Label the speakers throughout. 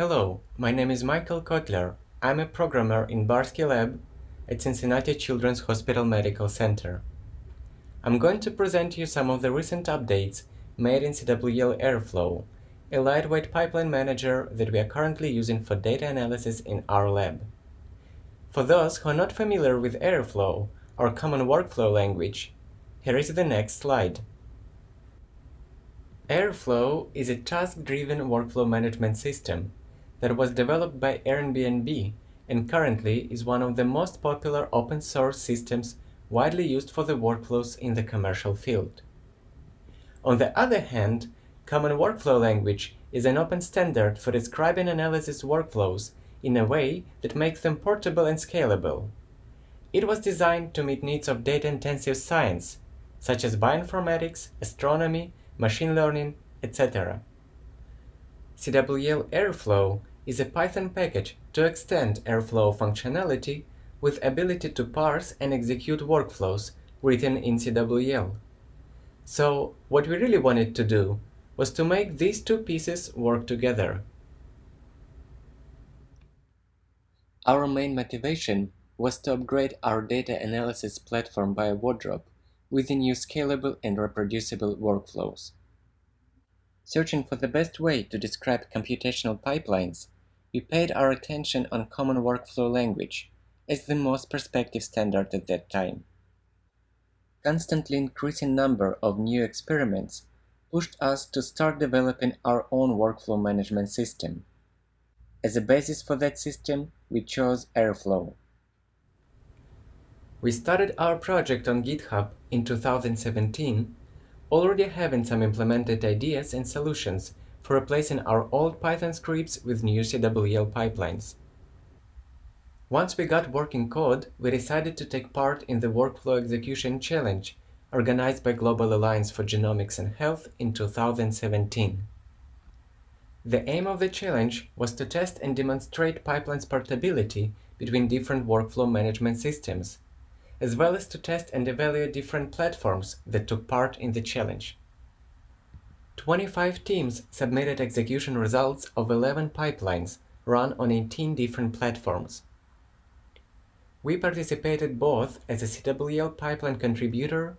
Speaker 1: Hello, my name is Michael Kotliar. I'm a programmer in Barski Lab at Cincinnati Children's Hospital Medical Center. I'm going to present you some of the recent updates made in CWL Airflow, a lightweight pipeline manager that we are currently using for data analysis in our lab. For those who are not familiar with Airflow, our common workflow language, here is the next slide. Airflow is a task-driven workflow management system that was developed by Airbnb and currently is one of the most popular open source systems widely used for the workflows in the commercial field. On the other hand, Common Workflow Language is an open standard for describing analysis workflows in a way that makes them portable and scalable. It was designed to meet needs of data-intensive science, such as bioinformatics, astronomy, machine learning, etc. CWL Airflow is a Python package to extend Airflow functionality with ability to parse and execute workflows written in CWL. So what we really wanted to do was to make these two pieces work together. Our main motivation was to upgrade our data analysis platform BioWardrobe with the new scalable and reproducible workflows. Searching for the best way to describe computational pipelines, we paid our attention on Common Workflow Language as the most perspective standard at that time. Constantly increasing number of new experiments pushed us to start developing our own workflow management system. As a basis for that system, we chose Airflow. We started our project on GitHub in 2017 already having some implemented ideas and solutions for replacing our old Python scripts with new CWL pipelines. Once we got working code, we decided to take part in the Workflow Execution Challenge organized by Global Alliance for Genomics and Health in 2017. The aim of the challenge was to test and demonstrate pipeline's portability between different workflow management systems as well as to test and evaluate different platforms that took part in the challenge. 25 teams submitted execution results of 11 pipelines run on 18 different platforms. We participated both as a CWL pipeline contributor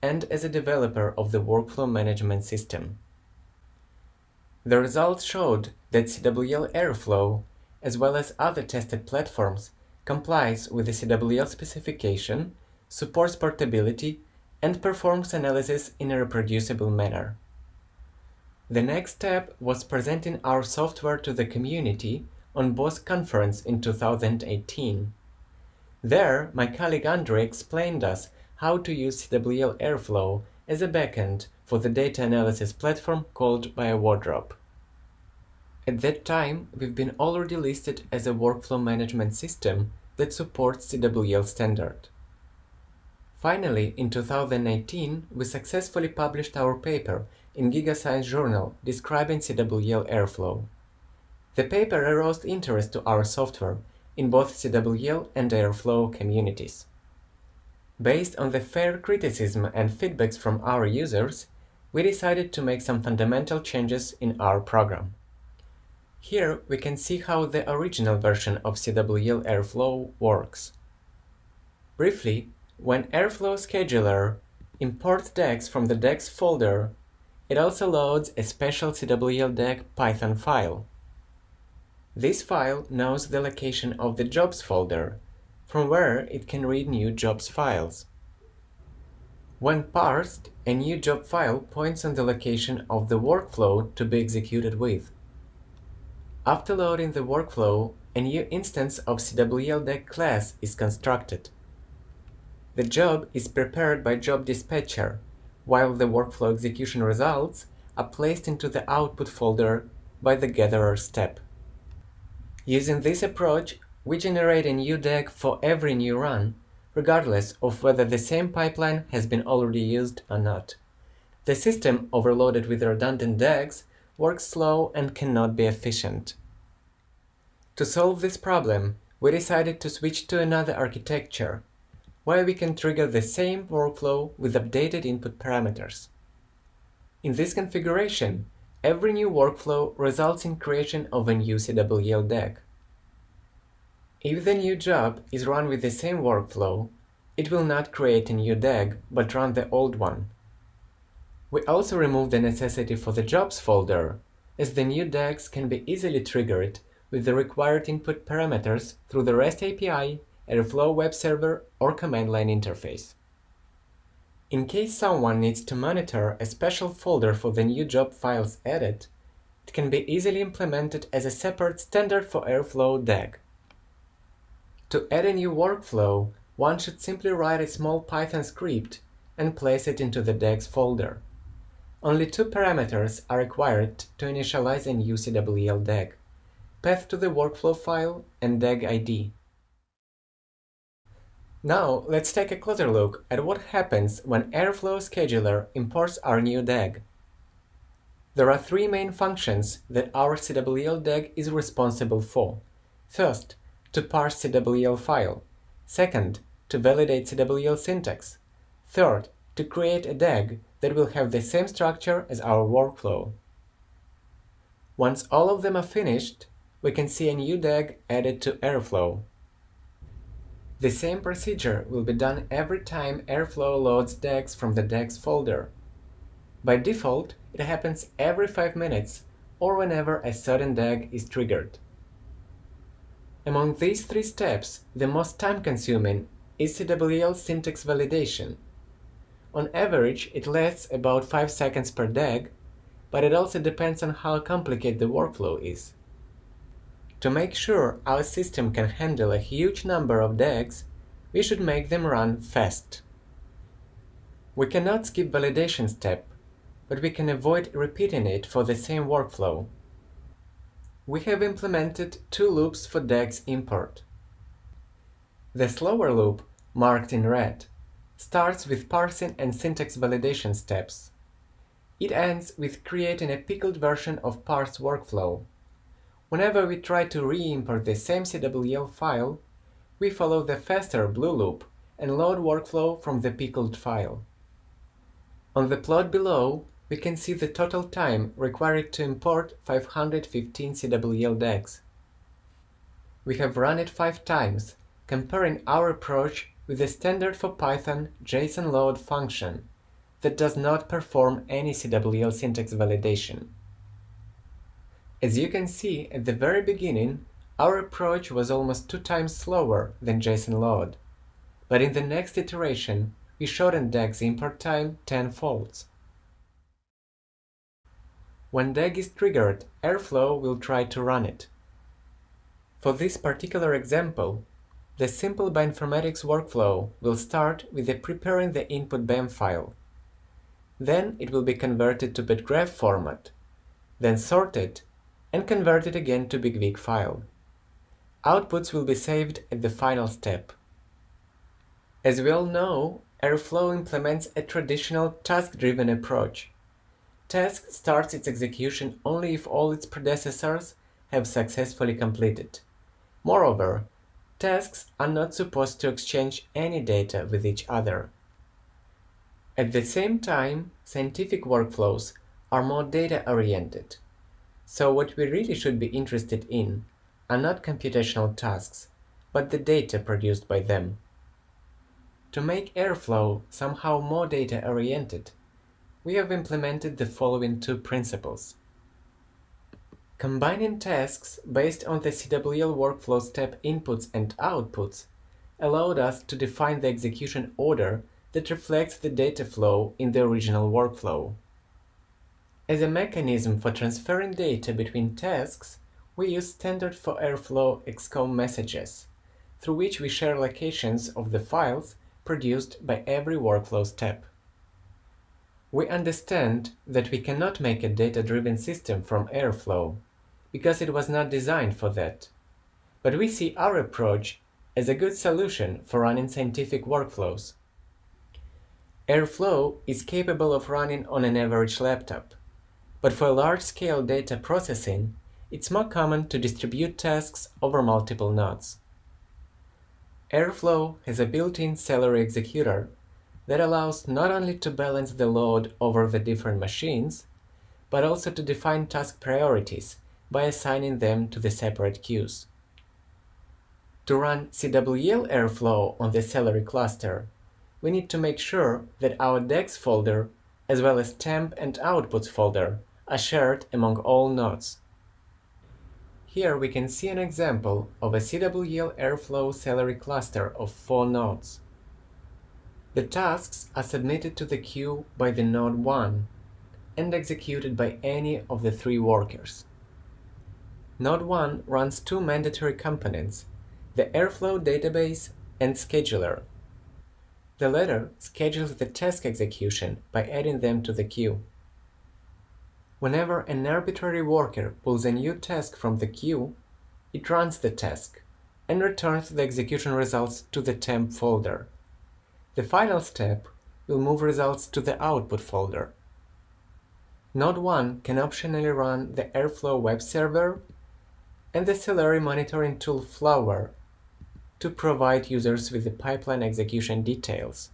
Speaker 1: and as a developer of the workflow management system. The results showed that CWL Airflow, as well as other tested platforms, complies with the CWL specification, supports portability, and performs analysis in a reproducible manner. The next step was presenting our software to the community on BOSC conference in 2018. There, my colleague Andre explained us how to use CWL Airflow as a backend for the data analysis platform called BioWardrobe. At that time, we've been already listed as a workflow management system that supports CWL standard. Finally, in 2018, we successfully published our paper in GigaScience Journal describing CWL Airflow. The paper aroused interest to our software in both CWL and Airflow communities. Based on the fair criticism and feedbacks from our users, we decided to make some fundamental changes in our program. Here we can see how the original version of CWL Airflow works. Briefly, when Airflow Scheduler imports DAGs from the DAGs folder, it also loads a special CWL DAG Python file. This file knows the location of the jobs folder, from where it can read new jobs files. When parsed, a new job file points on the location of the workflow to be executed with. After loading the workflow, a new instance of CWL class is constructed. The job is prepared by Job Dispatcher, while the workflow execution results are placed into the output folder by the gatherer step. Using this approach, we generate a new DAG for every new run, regardless of whether the same pipeline has been already used or not. The system overloaded with redundant DAGs works slow and cannot be efficient. To solve this problem, we decided to switch to another architecture, where we can trigger the same workflow with updated input parameters. In this configuration, every new workflow results in creation of a new CWL DAG. If the new job is run with the same workflow, it will not create a new DAG, but run the old one. We also remove the necessity for the jobs folder, as the new DAGs can be easily triggered with the required input parameters through the REST API, Airflow web server, or command line interface. In case someone needs to monitor a special folder for the new job files added, it can be easily implemented as a separate standard for Airflow DAG. To add a new workflow, one should simply write a small Python script and place it into the DAGs folder. Only two parameters are required to initialize a new CWL DAG, path to the workflow file and DAG ID. Now let's take a closer look at what happens when Airflow Scheduler imports our new DAG. There are three main functions that our CWL DAG is responsible for. First, to parse CWL file. Second, to validate CWL syntax. Third, to create a DAG that will have the same structure as our workflow. Once all of them are finished, we can see a new DAG added to Airflow. The same procedure will be done every time Airflow loads DAGs from the DAGs folder. By default, it happens every 5 minutes or whenever a certain DAG is triggered. Among these three steps, the most time-consuming is CWL syntax validation. On average, it lasts about 5 seconds per DAG, but it also depends on how complicated the workflow is. To make sure our system can handle a huge number of DAGs, we should make them run fast. We cannot skip validation step, but we can avoid repeating it for the same workflow. We have implemented two loops for DAGs import. The slower loop, marked in red, starts with parsing and syntax validation steps. It ends with creating a pickled version of parse workflow. Whenever we try to re-import the same CWL file, we follow the faster blue loop and load workflow from the pickled file. On the plot below, we can see the total time required to import 515 CWL DAGs. We have run it five times, comparing our approach with the standard for Python JSON load function that does not perform any CWL syntax validation. As you can see at the very beginning, our approach was almost two times slower than JSON load, but in the next iteration, we shortened DAG's import time tenfold. When DAG is triggered, Airflow will try to run it. For this particular example, the simple bioinformatics workflow will start with the preparing the input BAM file. Then it will be converted to bedGraph format, then sorted and convert it again to bigWig file. Outputs will be saved at the final step. As we all know, Airflow implements a traditional task-driven approach. Task starts its execution only if all its predecessors have successfully completed. Moreover, tasks are not supposed to exchange any data with each other. At the same time, scientific workflows are more data-oriented. So what we really should be interested in are not computational tasks, but the data produced by them. To make Airflow somehow more data-oriented, we have implemented the following two principles. Combining tasks based on the CWL workflow step inputs and outputs allowed us to define the execution order that reflects the data flow in the original workflow. As a mechanism for transferring data between tasks, we use standard for Airflow XCOM messages, through which we share locations of the files produced by every workflow step. We understand that we cannot make a data-driven system from Airflow, because it was not designed for that. But we see our approach as a good solution for running scientific workflows. Airflow is capable of running on an average laptop, but for large-scale data processing, it's more common to distribute tasks over multiple nodes. Airflow has a built-in Celery executor that allows not only to balance the load over the different machines, but also to define task priorities by assigning them to the separate queues. To run CWL Airflow on the Celery cluster, we need to make sure that our DAGs folder, as well as temp and outputs folder, are shared among all nodes. Here we can see an example of a CWL Airflow Celery cluster of four nodes. The tasks are submitted to the queue by the node 1 and executed by any of the three workers. Node 1 runs two mandatory components, the Airflow database and scheduler. The latter schedules the task execution by adding them to the queue. Whenever an arbitrary worker pulls a new task from the queue, it runs the task and returns the execution results to the temp folder. The final step will move results to the output folder. Node 1 can optionally run the Airflow web server and the Celery monitoring tool Flower to provide users with the pipeline execution details.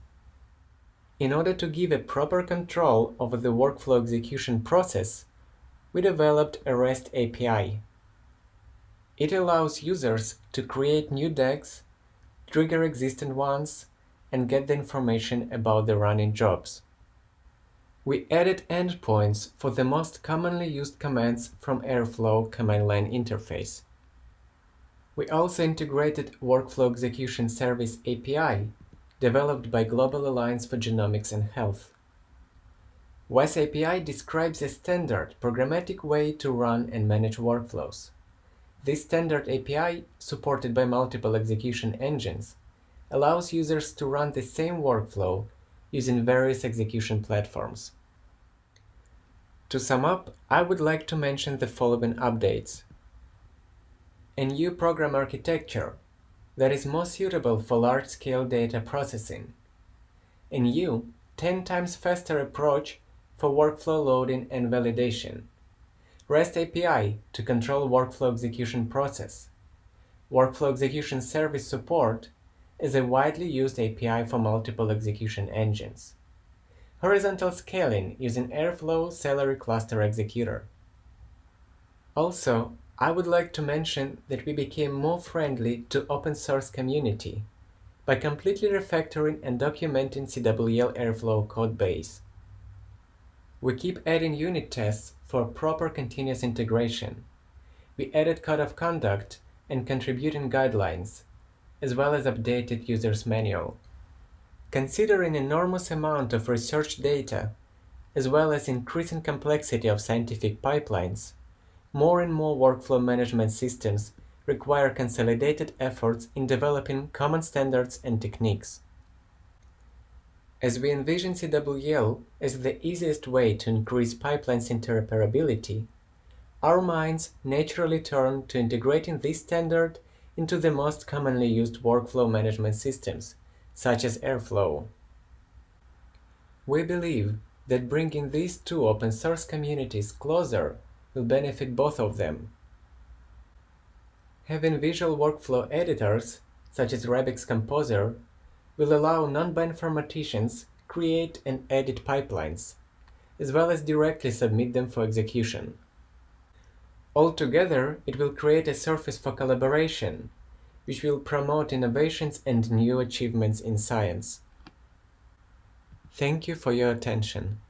Speaker 1: In order to give a proper control over the workflow execution process, we developed a REST API. It allows users to create new DAGs, trigger existing ones, and get the information about the running jobs. We added endpoints for the most commonly used commands from Airflow command line interface. We also integrated Workflow Execution Service API, developed by Global Alliance for Genomics and Health. WES API describes a standard programmatic way to run and manage workflows. This standard API, supported by multiple execution engines, allows users to run the same workflow using various execution platforms. To sum up, I would like to mention the following updates a new program architecture that is more suitable for large-scale data processing, a new 10 times faster approach for workflow loading and validation, REST API to control workflow execution process, workflow execution service support is a widely used API for multiple execution engines, horizontal scaling using Airflow Celery Cluster Executor. Also, I would like to mention that we became more friendly to open source community by completely refactoring and documenting CWL Airflow codebase. We keep adding unit tests for proper continuous integration. We added code of conduct and contributing guidelines, as well as updated user's manual. Considering enormous amount of research data, as well as increasing complexity of scientific pipelines, more and more workflow management systems require consolidated efforts in developing common standards and techniques. As we envision CWL as the easiest way to increase pipelines interoperability, our minds naturally turn to integrating this standard into the most commonly used workflow management systems, such as Airflow. We believe that bringing these two open source communities closer will benefit both of them. Having visual workflow editors, such as Rabix Composer, will allow non-bioinformaticians create and edit pipelines, as well as directly submit them for execution. Altogether, it will create a surface for collaboration, which will promote innovations and new achievements in science. Thank you for your attention.